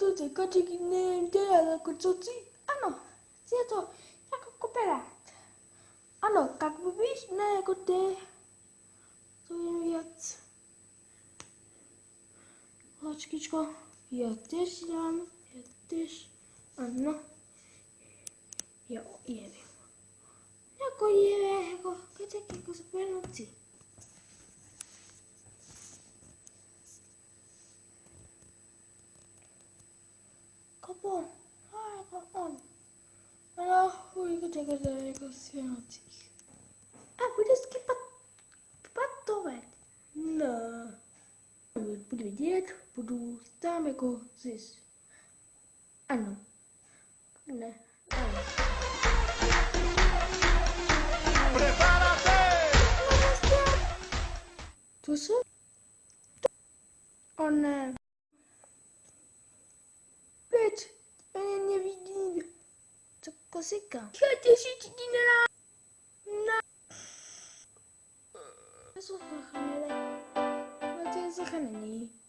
to teďka ne, dělá jako co si? Ano, je to jako kooperát. Ano, jak víš, ne jako ty. To je věc. Hočkičko, já tež dám, já tež, ano. Jo, je, jako je, jako, keď jako super noci. Kapo, a jako on. Ale chuj, čekat jako svěnocích. A bude skypat patovat. No. Budu vidět, budu tam jako zis. Ano. Ne. Ano. To se? O ne. Co kosika? Já těší ti na... Na... To jsou chvíle. No to je zachranění.